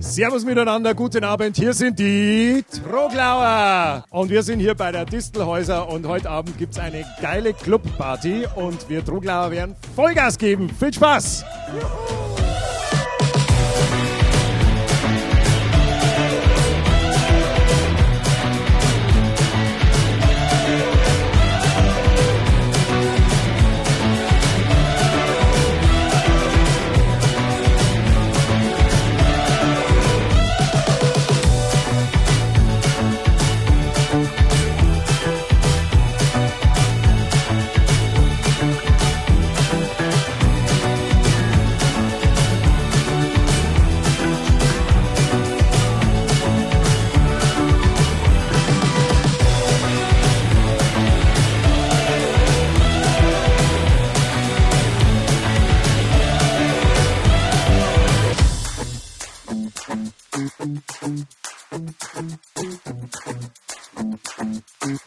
Servus miteinander, guten Abend. Hier sind die Troglauer. Und wir sind hier bei der Distelhäuser und heute Abend gibt es eine geile Clubparty und wir Troglauer werden Vollgas geben. Viel Spaß! Juhu. Thank you.